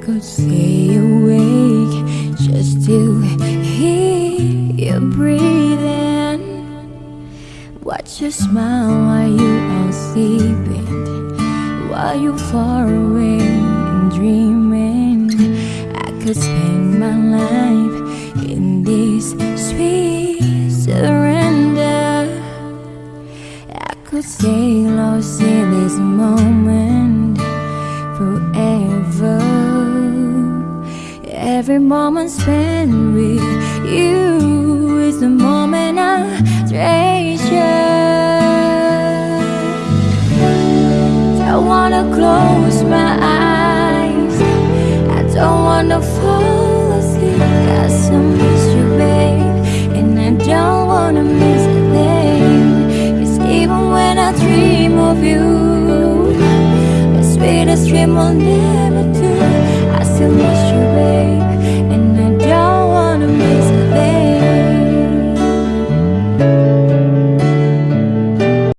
could stay awake just to hear you breathing. Watch you smile while you are sleeping, while you're far away and dreaming. I could spend my life in this sweet surrender. I could stay lost in this moment Every moment spent with you is the moment I treasure. Don't wanna close my eyes. I don't wanna fall asleep. Cause I miss you, babe. And I don't wanna miss a thing. Cause even when I dream of you, the sweetest dream will never do. I still miss you.